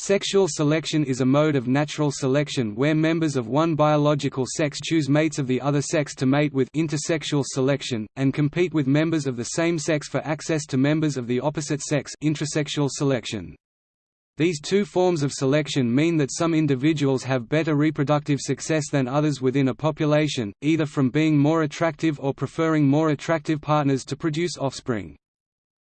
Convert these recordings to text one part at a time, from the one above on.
Sexual selection is a mode of natural selection where members of one biological sex choose mates of the other sex to mate with intersexual selection, and compete with members of the same sex for access to members of the opposite sex intrasexual selection. These two forms of selection mean that some individuals have better reproductive success than others within a population, either from being more attractive or preferring more attractive partners to produce offspring.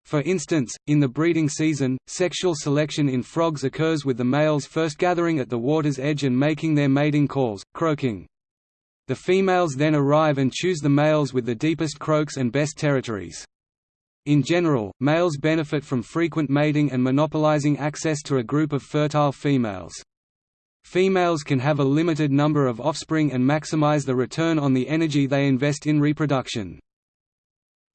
For instance, in the breeding season, sexual selection in frogs occurs with the males first gathering at the water's edge and making their mating calls, croaking. The females then arrive and choose the males with the deepest croaks and best territories. In general, males benefit from frequent mating and monopolizing access to a group of fertile females. Females can have a limited number of offspring and maximize the return on the energy they invest in reproduction.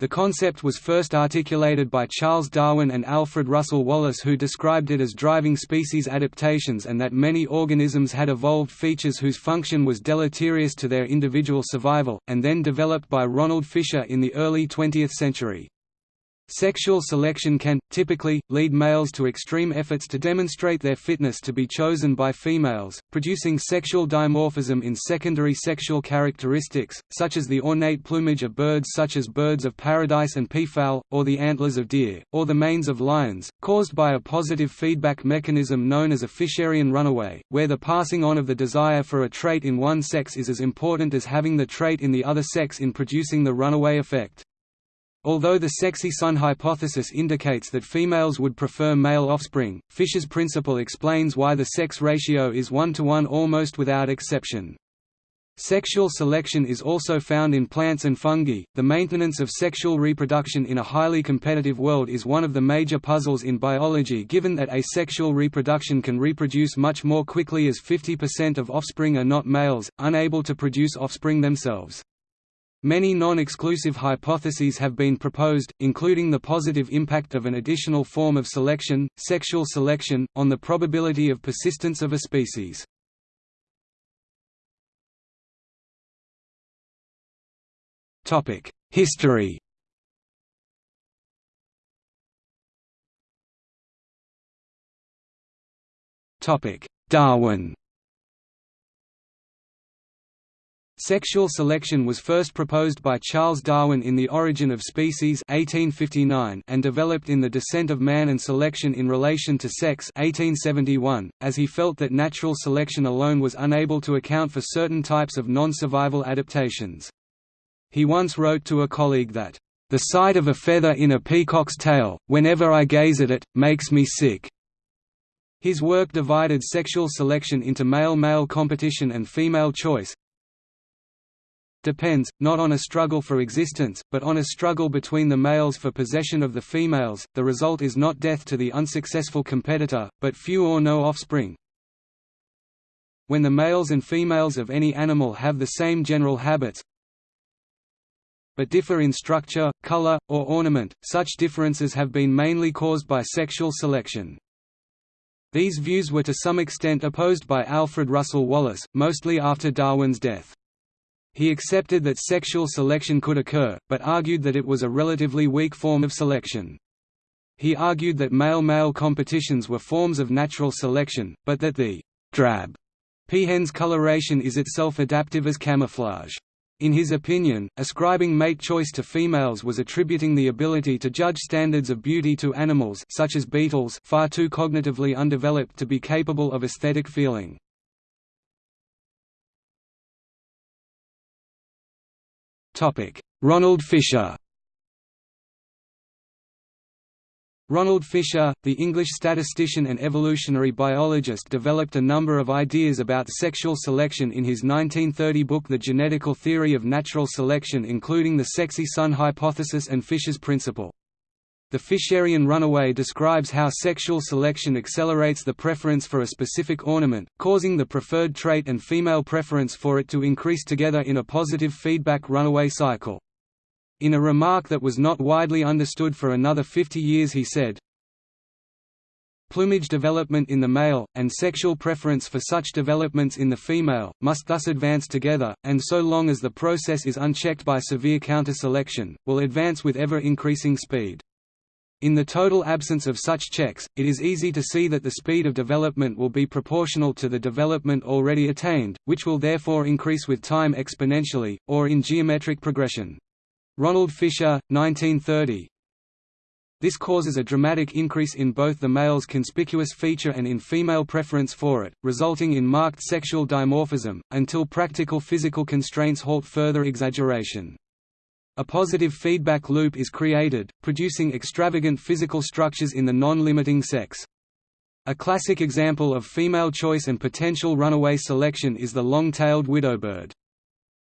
The concept was first articulated by Charles Darwin and Alfred Russel Wallace who described it as driving species adaptations and that many organisms had evolved features whose function was deleterious to their individual survival, and then developed by Ronald Fisher in the early 20th century. Sexual selection can, typically, lead males to extreme efforts to demonstrate their fitness to be chosen by females, producing sexual dimorphism in secondary sexual characteristics, such as the ornate plumage of birds such as birds of paradise and peafowl, or the antlers of deer, or the manes of lions, caused by a positive feedback mechanism known as a Fisherian runaway, where the passing on of the desire for a trait in one sex is as important as having the trait in the other sex in producing the runaway effect. Although the sexy son hypothesis indicates that females would prefer male offspring, Fisher's principle explains why the sex ratio is one to one almost without exception. Sexual selection is also found in plants and fungi. The maintenance of sexual reproduction in a highly competitive world is one of the major puzzles in biology given that asexual reproduction can reproduce much more quickly as 50% of offspring are not males, unable to produce offspring themselves. Many non-exclusive hypotheses have been proposed, including the positive impact of an additional form of selection, sexual selection, on the probability of persistence of a species. History Darwin Sexual selection was first proposed by Charles Darwin in The Origin of Species 1859 and developed in The Descent of Man and Selection in Relation to Sex 1871, as he felt that natural selection alone was unable to account for certain types of non-survival adaptations. He once wrote to a colleague that, "...the sight of a feather in a peacock's tail, whenever I gaze at it, makes me sick." His work divided sexual selection into male-male competition and female choice, depends, not on a struggle for existence, but on a struggle between the males for possession of the females. The result is not death to the unsuccessful competitor, but few or no offspring. When the males and females of any animal have the same general habits, but differ in structure, color, or ornament, such differences have been mainly caused by sexual selection. These views were to some extent opposed by Alfred Russel Wallace, mostly after Darwin's death. He accepted that sexual selection could occur, but argued that it was a relatively weak form of selection. He argued that male-male competitions were forms of natural selection, but that the drab peahen's coloration is itself adaptive as camouflage. In his opinion, ascribing mate choice to females was attributing the ability to judge standards of beauty to animals such as beetles far too cognitively undeveloped to be capable of aesthetic feeling. Ronald Fisher Ronald Fisher, the English statistician and evolutionary biologist developed a number of ideas about sexual selection in his 1930 book The Genetical Theory of Natural Selection including the sexy son hypothesis and Fisher's principle. The Fisherian runaway describes how sexual selection accelerates the preference for a specific ornament, causing the preferred trait and female preference for it to increase together in a positive feedback runaway cycle. In a remark that was not widely understood for another 50 years he said, Plumage development in the male, and sexual preference for such developments in the female, must thus advance together, and so long as the process is unchecked by severe counter-selection, will advance with ever-increasing speed. In the total absence of such checks, it is easy to see that the speed of development will be proportional to the development already attained, which will therefore increase with time exponentially, or in geometric progression. Ronald Fisher, 1930. This causes a dramatic increase in both the male's conspicuous feature and in female preference for it, resulting in marked sexual dimorphism, until practical physical constraints halt further exaggeration. A positive feedback loop is created, producing extravagant physical structures in the non-limiting sex. A classic example of female choice and potential runaway selection is the long-tailed widowbird.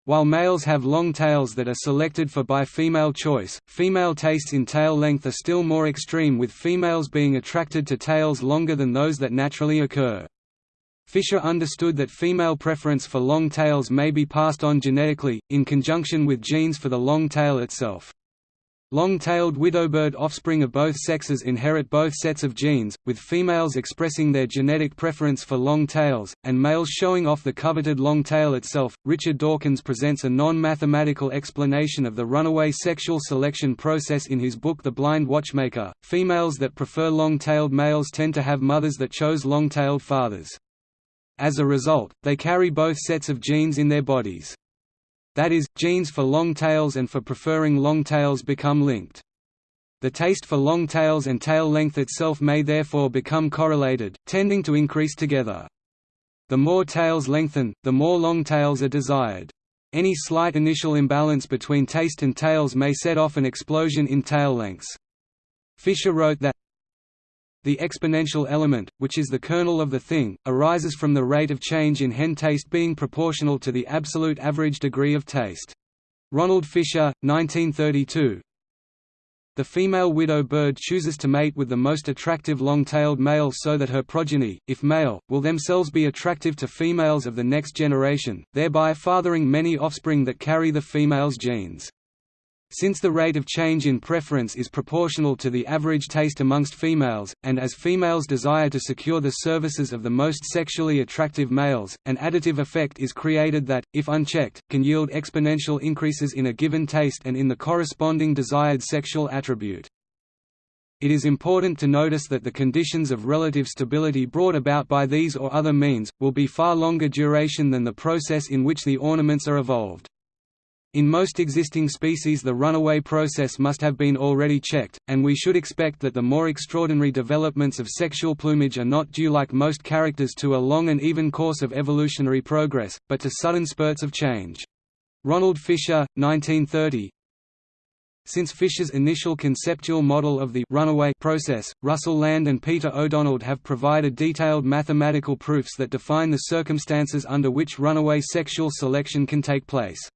While males have long tails that are selected for by female choice, female tastes in tail length are still more extreme with females being attracted to tails longer than those that naturally occur. Fisher understood that female preference for long tails may be passed on genetically, in conjunction with genes for the long tail itself. Long-tailed widowbird offspring of both sexes inherit both sets of genes, with females expressing their genetic preference for long tails, and males showing off the coveted long tail itself. Richard Dawkins presents a non-mathematical explanation of the runaway sexual selection process in his book The Blind Watchmaker. Females that prefer long-tailed males tend to have mothers that chose long-tailed fathers. As a result, they carry both sets of genes in their bodies. That is, genes for long tails and for preferring long tails become linked. The taste for long tails and tail length itself may therefore become correlated, tending to increase together. The more tails lengthen, the more long tails are desired. Any slight initial imbalance between taste and tails may set off an explosion in tail lengths. Fisher wrote that the exponential element, which is the kernel of the thing, arises from the rate of change in hen taste being proportional to the absolute average degree of taste. Ronald Fisher, 1932. The female widow bird chooses to mate with the most attractive long-tailed male so that her progeny, if male, will themselves be attractive to females of the next generation, thereby fathering many offspring that carry the female's genes. Since the rate of change in preference is proportional to the average taste amongst females, and as females desire to secure the services of the most sexually attractive males, an additive effect is created that, if unchecked, can yield exponential increases in a given taste and in the corresponding desired sexual attribute. It is important to notice that the conditions of relative stability brought about by these or other means, will be far longer duration than the process in which the ornaments are evolved. In most existing species the runaway process must have been already checked, and we should expect that the more extraordinary developments of sexual plumage are not due like most characters to a long and even course of evolutionary progress, but to sudden spurts of change. Ronald Fisher, 1930 Since Fisher's initial conceptual model of the runaway process, Russell Lande and Peter O'Donald have provided detailed mathematical proofs that define the circumstances under which runaway sexual selection can take place.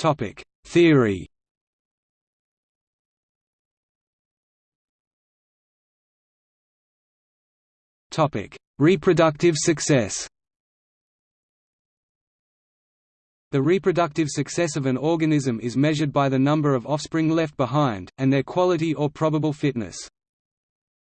Topic: Theory. Topic: Reproductive success. The reproductive success of an organism is measured by the number of offspring left behind, and their quality or probable fitness.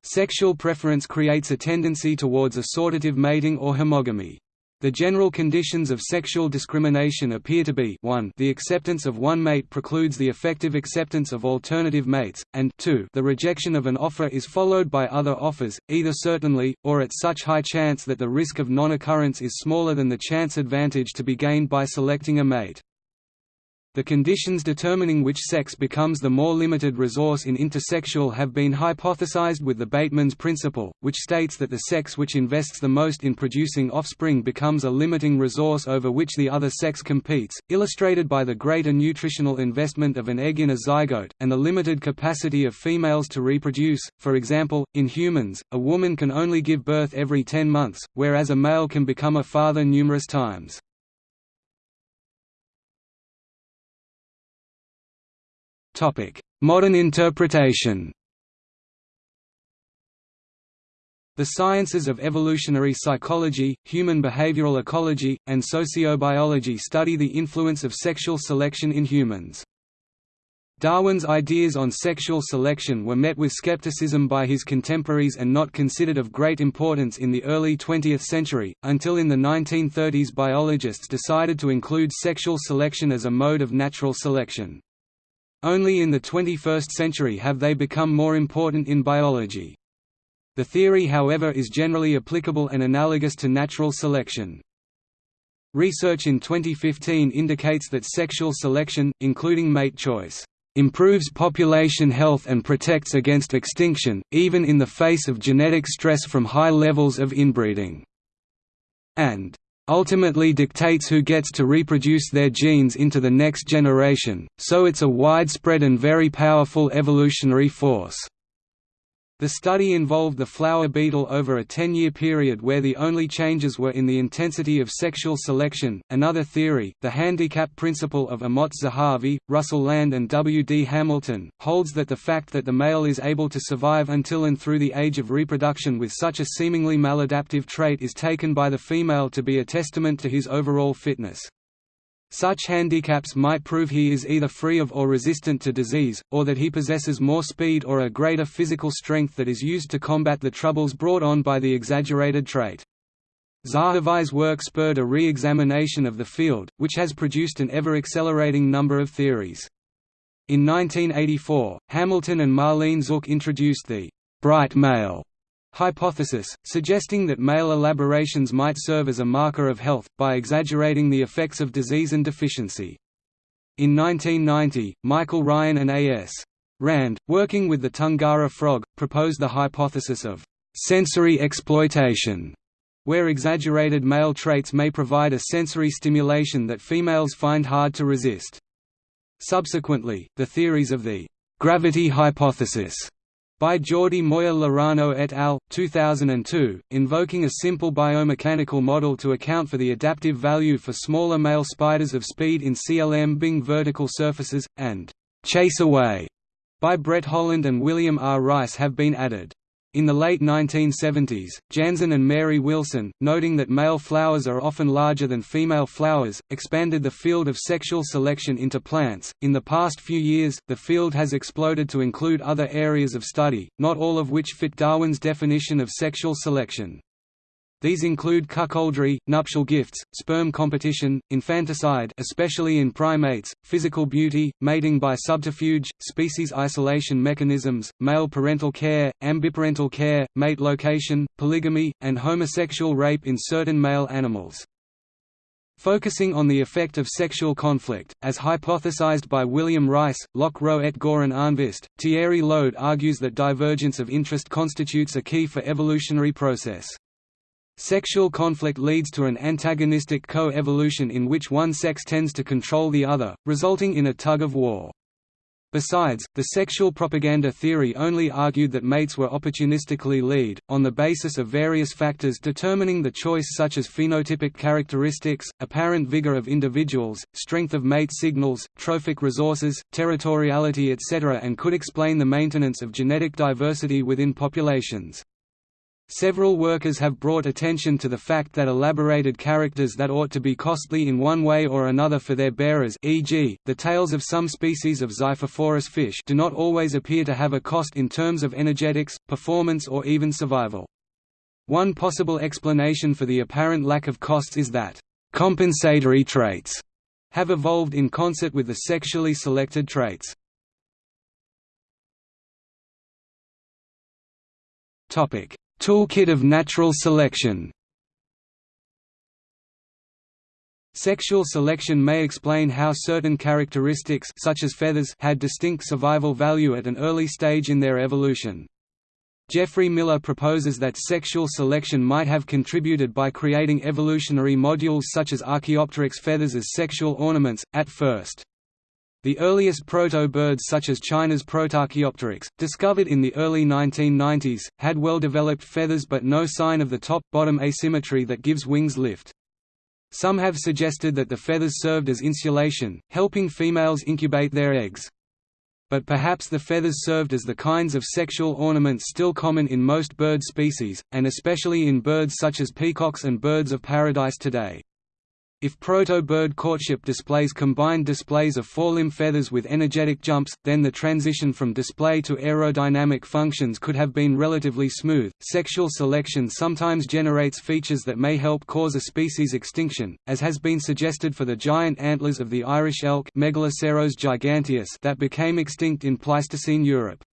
Sexual preference creates a tendency towards assortative mating or homogamy. The general conditions of sexual discrimination appear to be 1 the acceptance of one mate precludes the effective acceptance of alternative mates, and 2 the rejection of an offer is followed by other offers, either certainly, or at such high chance that the risk of non-occurrence is smaller than the chance advantage to be gained by selecting a mate. The conditions determining which sex becomes the more limited resource in intersexual have been hypothesized with the Bateman's principle, which states that the sex which invests the most in producing offspring becomes a limiting resource over which the other sex competes, illustrated by the greater nutritional investment of an egg in a zygote, and the limited capacity of females to reproduce. For example, in humans, a woman can only give birth every 10 months, whereas a male can become a father numerous times. Modern interpretation The sciences of evolutionary psychology, human behavioral ecology, and sociobiology study the influence of sexual selection in humans. Darwin's ideas on sexual selection were met with skepticism by his contemporaries and not considered of great importance in the early 20th century, until in the 1930s biologists decided to include sexual selection as a mode of natural selection. Only in the 21st century have they become more important in biology. The theory however is generally applicable and analogous to natural selection. Research in 2015 indicates that sexual selection, including mate choice, improves population health and protects against extinction, even in the face of genetic stress from high levels of inbreeding. And ultimately dictates who gets to reproduce their genes into the next generation, so it's a widespread and very powerful evolutionary force. The study involved the flower beetle over a 10-year period where the only changes were in the intensity of sexual selection. Another theory, the handicap principle of Amotz Zahavi, Russell Lande and W. D. Hamilton, holds that the fact that the male is able to survive until and through the age of reproduction with such a seemingly maladaptive trait is taken by the female to be a testament to his overall fitness. Such handicaps might prove he is either free of or resistant to disease, or that he possesses more speed or a greater physical strength that is used to combat the troubles brought on by the exaggerated trait. Zahavi's work spurred a re-examination of the field, which has produced an ever-accelerating number of theories. In 1984, Hamilton and Marlene Zuk introduced the «bright male» hypothesis, suggesting that male elaborations might serve as a marker of health, by exaggerating the effects of disease and deficiency. In 1990, Michael Ryan and A.S. Rand, working with the Tungara frog, proposed the hypothesis of sensory exploitation, where exaggerated male traits may provide a sensory stimulation that females find hard to resist. Subsequently, the theories of the gravity hypothesis by Jordi Moya Laraño et al. 2002, invoking a simple biomechanical model to account for the adaptive value for smaller male spiders of speed in CLM Bing vertical surfaces, and «chase away» by Brett Holland and William R. Rice have been added. In the late 1970s, Janzen and Mary Wilson, noting that male flowers are often larger than female flowers, expanded the field of sexual selection into plants. In the past few years, the field has exploded to include other areas of study, not all of which fit Darwin's definition of sexual selection. These include cuckoldry, nuptial gifts, sperm competition, infanticide especially in primates, physical beauty, mating by subterfuge, species isolation mechanisms, male parental care, ambiparental care, mate location, polygamy, and homosexual rape in certain male animals. Focusing on the effect of sexual conflict, as hypothesized by William Rice, Locke Rowe et Goran Arnqvist, Thierry Lode argues that divergence of interest constitutes a key for evolutionary process. Sexual conflict leads to an antagonistic co-evolution in which one sex tends to control the other, resulting in a tug-of-war. Besides, the sexual propaganda theory only argued that mates were opportunistically lead, on the basis of various factors determining the choice such as phenotypic characteristics, apparent vigor of individuals, strength of mate signals, trophic resources, territoriality etc. and could explain the maintenance of genetic diversity within populations. Several workers have brought attention to the fact that elaborated characters that ought to be costly in one way or another for their bearers e.g., the tails of some species of Xiphophorus fish do not always appear to have a cost in terms of energetics, performance or even survival. One possible explanation for the apparent lack of costs is that, "...compensatory traits," have evolved in concert with the sexually selected traits. Topic Toolkit of natural selection Sexual selection may explain how certain characteristics such as feathers had distinct survival value at an early stage in their evolution. Geoffrey Miller proposes that sexual selection might have contributed by creating evolutionary modules such as Archaeopteryx feathers as sexual ornaments, at first. The earliest proto-birds such as China's Protarchaeopteryx, discovered in the early 1990s, had well-developed feathers but no sign of the top-bottom asymmetry that gives wings lift. Some have suggested that the feathers served as insulation, helping females incubate their eggs. But perhaps the feathers served as the kinds of sexual ornaments still common in most bird species, and especially in birds such as peacocks and birds of paradise today. If proto-bird courtship displays combined displays of forelimb feathers with energetic jumps, then the transition from display to aerodynamic functions could have been relatively smooth. Sexual selection sometimes generates features that may help cause a species extinction, as has been suggested for the giant antlers of the Irish elk Megaloceros giganteus that became extinct in Pleistocene Europe.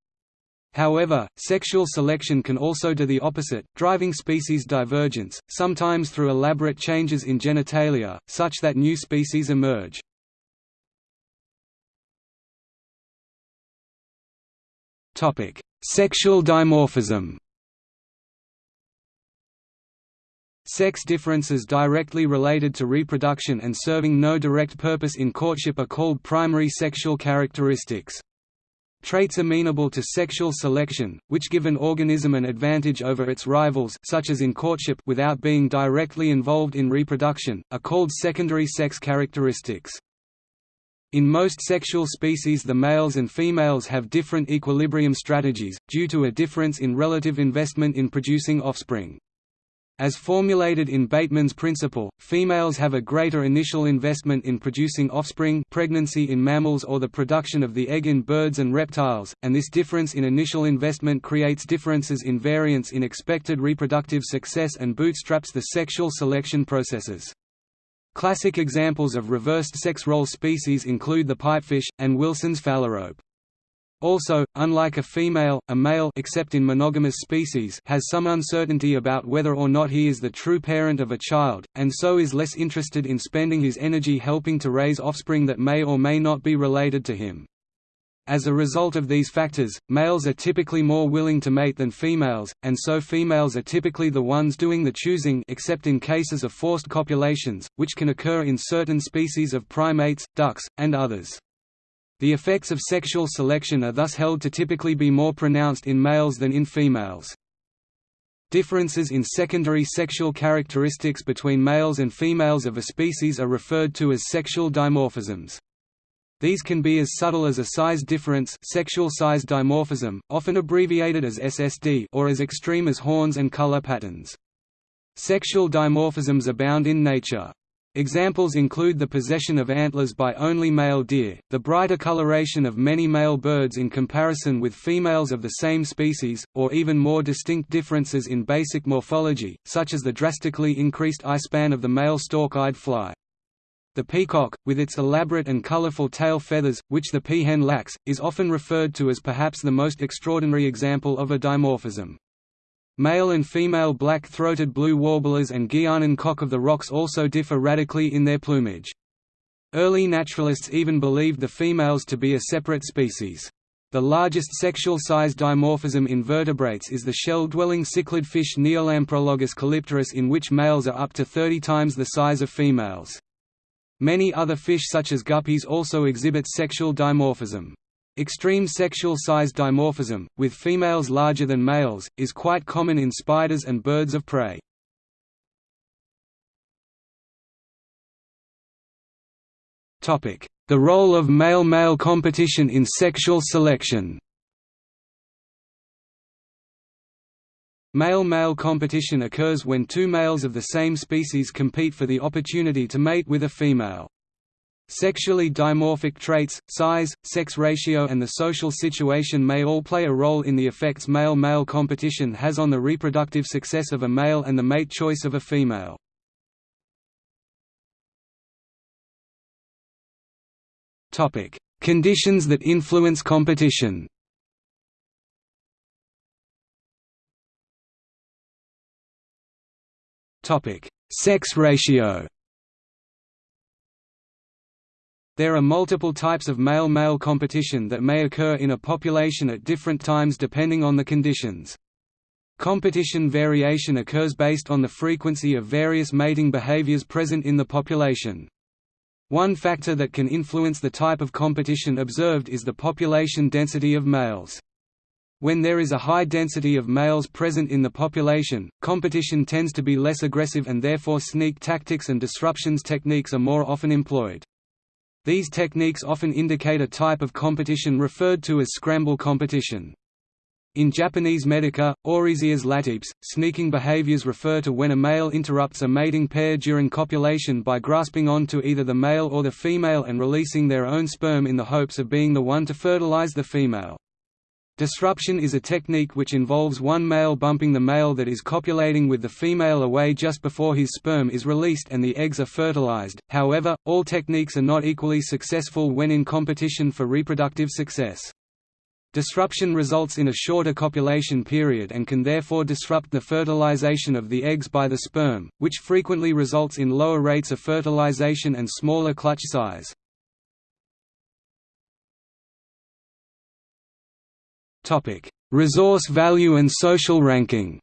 However, sexual selection can also do the opposite, driving species divergence, sometimes through elaborate changes in genitalia, such that new species emerge. Sexual dimorphism Sex differences directly related to reproduction and serving no direct purpose in courtship are called primary sexual characteristics. Traits amenable to sexual selection, which give an organism an advantage over its rivals such as in courtship without being directly involved in reproduction, are called secondary sex characteristics. In most sexual species the males and females have different equilibrium strategies, due to a difference in relative investment in producing offspring. As formulated in Bateman's principle, females have a greater initial investment in producing offspring pregnancy in mammals or the production of the egg in birds and reptiles, and this difference in initial investment creates differences in variance in expected reproductive success and bootstraps the sexual selection processes. Classic examples of reversed sex role species include the pipefish, and Wilson's phalarope. Also, unlike a female, a male except in monogamous species has some uncertainty about whether or not he is the true parent of a child, and so is less interested in spending his energy helping to raise offspring that may or may not be related to him. As a result of these factors, males are typically more willing to mate than females, and so females are typically the ones doing the choosing except in cases of forced copulations, which can occur in certain species of primates, ducks, and others. The effects of sexual selection are thus held to typically be more pronounced in males than in females. Differences in secondary sexual characteristics between males and females of a species are referred to as sexual dimorphisms. These can be as subtle as a size difference sexual size dimorphism, often abbreviated as SSD or as extreme as horns and color patterns. Sexual dimorphisms abound in nature. Examples include the possession of antlers by only male deer, the brighter coloration of many male birds in comparison with females of the same species, or even more distinct differences in basic morphology, such as the drastically increased eyespan of the male stalk-eyed fly. The peacock, with its elaborate and colorful tail feathers, which the peahen lacks, is often referred to as perhaps the most extraordinary example of a dimorphism. Male and female black-throated blue warblers and Guianan cock of the rocks also differ radically in their plumage. Early naturalists even believed the females to be a separate species. The largest sexual-size dimorphism in vertebrates is the shell-dwelling cichlid fish Neolamprologus callipterus in which males are up to 30 times the size of females. Many other fish such as guppies also exhibit sexual dimorphism. Extreme sexual size dimorphism, with females larger than males, is quite common in spiders and birds of prey. The role of male-male competition in sexual selection Male-male competition occurs when two males of the same species compete for the opportunity to mate with a female. Sexually dimorphic traits, size, sex ratio and the social situation may all play a role in the effects male-male competition has on the reproductive success of a male and the mate choice of a female. Conditions that influence competition Sex ratio There are multiple types of male-male competition that may occur in a population at different times depending on the conditions. Competition variation occurs based on the frequency of various mating behaviors present in the population. One factor that can influence the type of competition observed is the population density of males. When there is a high density of males present in the population, competition tends to be less aggressive and therefore sneak tactics and disruptions techniques are more often employed. These techniques often indicate a type of competition referred to as scramble competition. In Japanese Medaka, Oryzias latipes, sneaking behaviors refer to when a male interrupts a mating pair during copulation by grasping on to either the male or the female and releasing their own sperm in the hopes of being the one to fertilize the female. Disruption is a technique which involves one male bumping the male that is copulating with the female away just before his sperm is released and the eggs are fertilized. However, all techniques are not equally successful when in competition for reproductive success. Disruption results in a shorter copulation period and can therefore disrupt the fertilization of the eggs by the sperm, which frequently results in lower rates of fertilization and smaller clutch size. Resource value and social ranking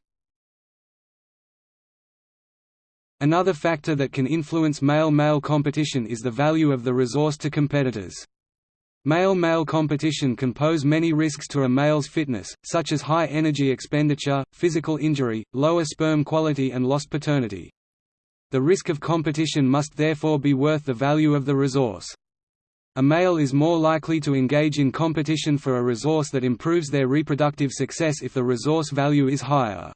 Another factor that can influence male-male competition is the value of the resource to competitors. Male-male competition can pose many risks to a male's fitness, such as high energy expenditure, physical injury, lower sperm quality and lost paternity. The risk of competition must therefore be worth the value of the resource. A male is more likely to engage in competition for a resource that improves their reproductive success if the resource value is higher.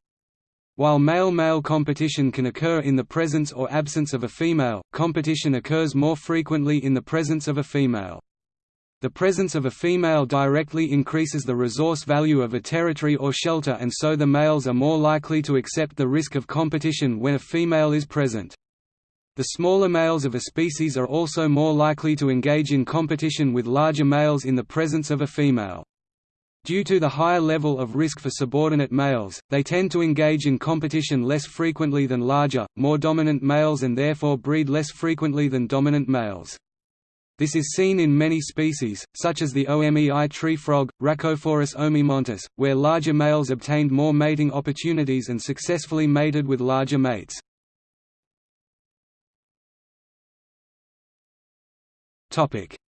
While male-male competition can occur in the presence or absence of a female, competition occurs more frequently in the presence of a female. The presence of a female directly increases the resource value of a territory or shelter and so the males are more likely to accept the risk of competition when a female is present. The smaller males of a species are also more likely to engage in competition with larger males in the presence of a female. Due to the higher level of risk for subordinate males, they tend to engage in competition less frequently than larger, more dominant males and therefore breed less frequently than dominant males. This is seen in many species, such as the Omei tree frog, Rhacophorus omeimontis, where larger males obtained more mating opportunities and successfully mated with larger mates.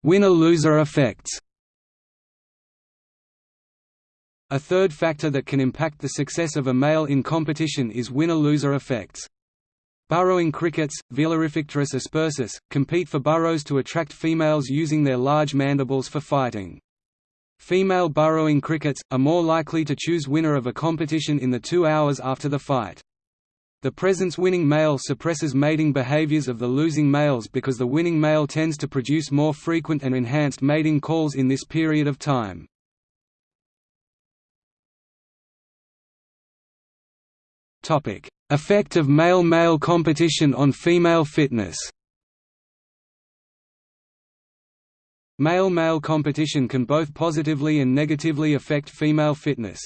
Winner-loser effects A third factor that can impact the success of a male in competition is winner-loser effects. Burrowing crickets, Velarifictorus aspersus, compete for burrows to attract females using their large mandibles for fighting. Female burrowing crickets, are more likely to choose winner of a competition in the two hours after the fight. The presence-winning male suppresses mating behaviors of the losing males because the winning male tends to produce more frequent and enhanced mating calls in this period of time. Effect of male-male competition on female fitness Male-male competition can both positively and negatively affect female fitness.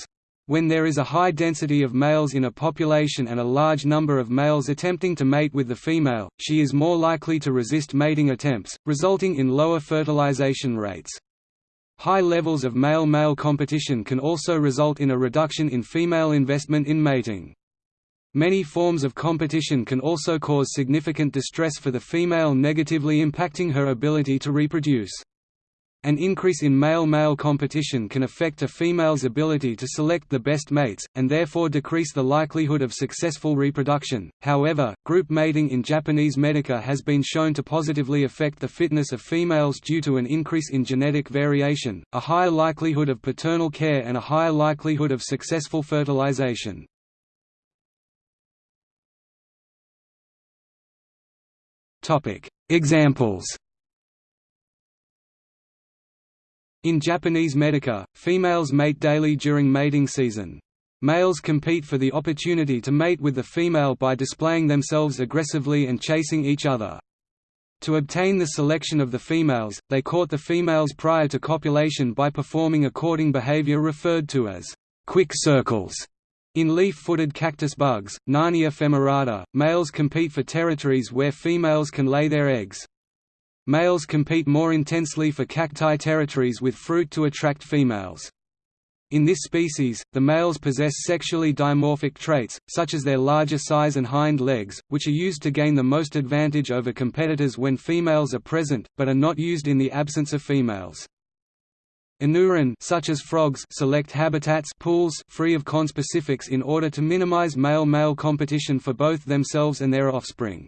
When there is a high density of males in a population and a large number of males attempting to mate with the female, she is more likely to resist mating attempts, resulting in lower fertilization rates. High levels of male-male competition can also result in a reduction in female investment in mating. Many forms of competition can also cause significant distress for the female negatively impacting her ability to reproduce. An increase in male-male competition can affect a female's ability to select the best mates, and therefore decrease the likelihood of successful reproduction. However, group mating in Japanese Medaka has been shown to positively affect the fitness of females due to an increase in genetic variation, a higher likelihood of paternal care and a higher likelihood of successful fertilization. Examples In Japanese Medaka, females mate daily during mating season. Males compete for the opportunity to mate with the female by displaying themselves aggressively and chasing each other. To obtain the selection of the females, they court the females prior to copulation by performing a courting behavior referred to as quick circles. In leaf-footed cactus bugs, Narnia femorata, males compete for territories where females can lay their eggs. Males compete more intensely for cacti territories with fruit to attract females. In this species, the males possess sexually dimorphic traits, such as their larger size and hind legs, which are used to gain the most advantage over competitors when females are present, but are not used in the absence of females. Anuran such as frogs select habitats pools free of conspecifics in order to minimize male-male competition for both themselves and their offspring.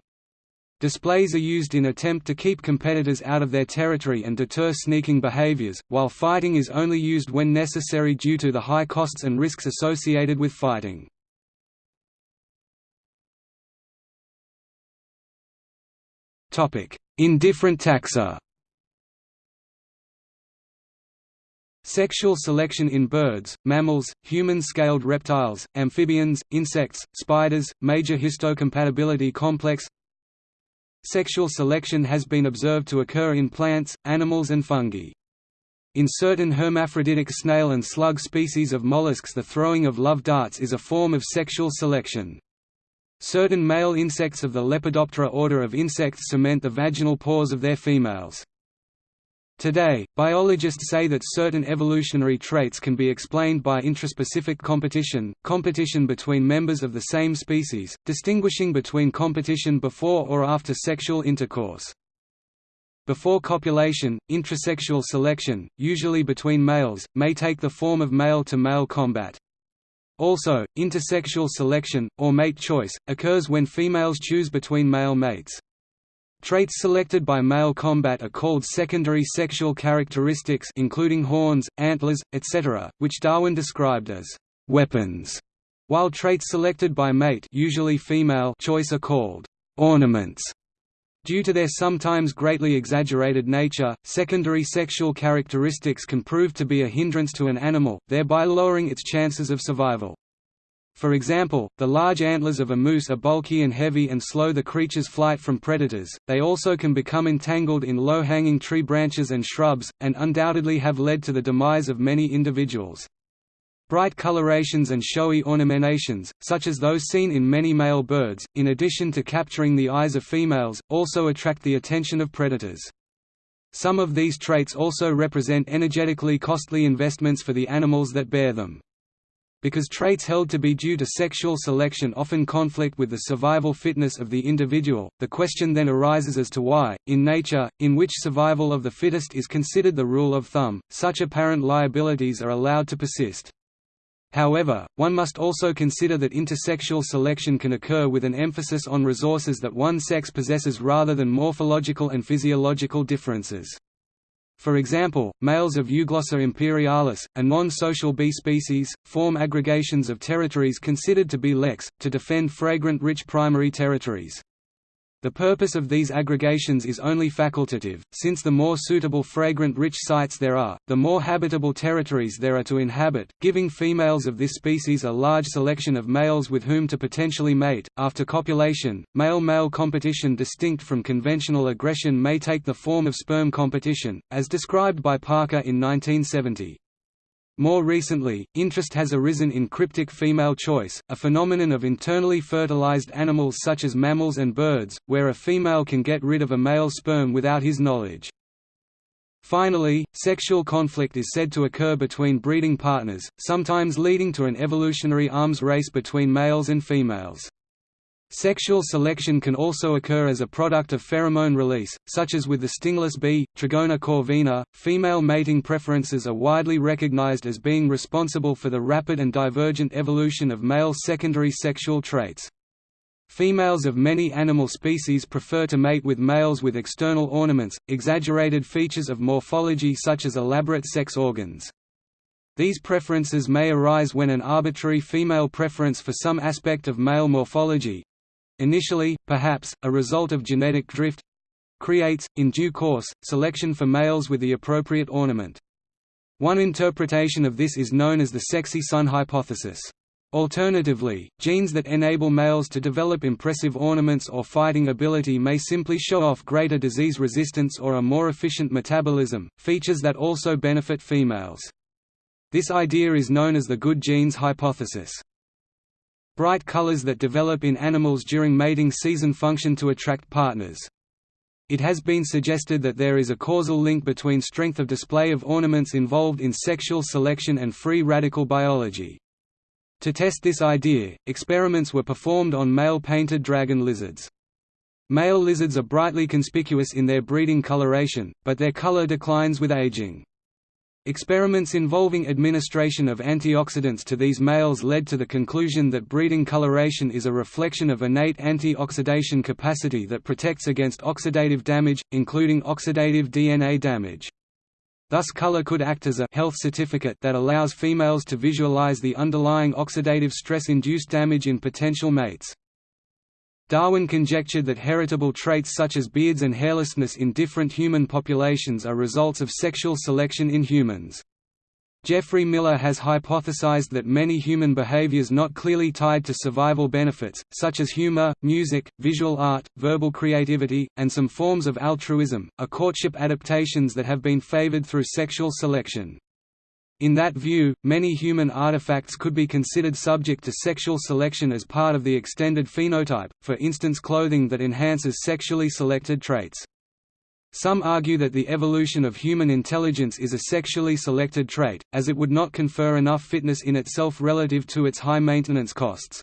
Displays are used in attempt to keep competitors out of their territory and deter sneaking behaviors, while fighting is only used when necessary due to the high costs and risks associated with fighting. In different taxa Sexual selection in birds, mammals, human-scaled reptiles, amphibians, insects, spiders, major histocompatibility complex Sexual selection has been observed to occur in plants, animals and fungi. In certain hermaphroditic snail and slug species of mollusks the throwing of love darts is a form of sexual selection. Certain male insects of the Lepidoptera order of insects cement the vaginal pores of their females. Today, biologists say that certain evolutionary traits can be explained by intraspecific competition, competition between members of the same species, distinguishing between competition before or after sexual intercourse. Before copulation, intrasexual selection, usually between males, may take the form of male-to-male -male combat. Also, intersexual selection, or mate choice, occurs when females choose between male mates. Traits selected by male combat are called secondary sexual characteristics including horns, antlers, etc., which Darwin described as weapons, while traits selected by mate usually female choice are called ornaments. Due to their sometimes greatly exaggerated nature, secondary sexual characteristics can prove to be a hindrance to an animal, thereby lowering its chances of survival. For example, the large antlers of a moose are bulky and heavy and slow the creature's flight from predators, they also can become entangled in low-hanging tree branches and shrubs, and undoubtedly have led to the demise of many individuals. Bright colorations and showy ornamentations, such as those seen in many male birds, in addition to capturing the eyes of females, also attract the attention of predators. Some of these traits also represent energetically costly investments for the animals that bear them. Because traits held to be due to sexual selection often conflict with the survival fitness of the individual, the question then arises as to why, in nature, in which survival of the fittest is considered the rule of thumb, such apparent liabilities are allowed to persist. However, one must also consider that intersexual selection can occur with an emphasis on resources that one sex possesses rather than morphological and physiological differences. For example, males of Euglossa imperialis, a non-social bee species, form aggregations of territories considered to be leks, to defend fragrant-rich primary territories. The purpose of these aggregations is only facultative, since the more suitable fragrant-rich sites there are, the more habitable territories there are to inhabit, giving females of this species a large selection of males with whom to potentially mate. After copulation, male-male competition distinct from conventional aggression may take the form of sperm competition, as described by Parker in 1970. More recently, interest has arisen in cryptic female choice, a phenomenon of internally fertilized animals such as mammals and birds, where a female can get rid of a male sperm without his knowledge. Finally, sexual conflict is said to occur between breeding partners, sometimes leading to an evolutionary arms race between males and females. Sexual selection can also occur as a product of pheromone release, such as with the stingless bee, Trigona corvina. Female mating preferences are widely recognized as being responsible for the rapid and divergent evolution of male secondary sexual traits. Females of many animal species prefer to mate with males with external ornaments, exaggerated features of morphology such as elaborate sex organs. These preferences may arise when an arbitrary female preference for some aspect of male morphology, initially, perhaps, a result of genetic drift creates, in due course, selection for males with the appropriate ornament. One interpretation of this is known as the sexy son hypothesis. Alternatively, genes that enable males to develop impressive ornaments or fighting ability may simply show off greater disease resistance or a more efficient metabolism, features that also benefit females. This idea is known as the good genes hypothesis. Bright colors that develop in animals during mating season function to attract partners. It has been suggested that there is a causal link between strength of display of ornaments involved in sexual selection and free radical biology. To test this idea, experiments were performed on male painted dragon lizards. Male lizards are brightly conspicuous in their breeding coloration, but their color declines with aging. Experiments involving administration of antioxidants to these males led to the conclusion that breeding coloration is a reflection of innate anti-oxidation capacity that protects against oxidative damage, including oxidative DNA damage. Thus color could act as a health certificate that allows females to visualize the underlying oxidative stress-induced damage in potential mates. Darwin conjectured that heritable traits such as beards and hairlessness in different human populations are results of sexual selection in humans. Geoffrey Miller has hypothesized that many human behaviors not clearly tied to survival benefits, such as humor, music, visual art, verbal creativity, and some forms of altruism, are courtship adaptations that have been favored through sexual selection. In that view, many human artifacts could be considered subject to sexual selection as part of the extended phenotype, for instance clothing that enhances sexually selected traits. Some argue that the evolution of human intelligence is a sexually selected trait, as it would not confer enough fitness in itself relative to its high maintenance costs.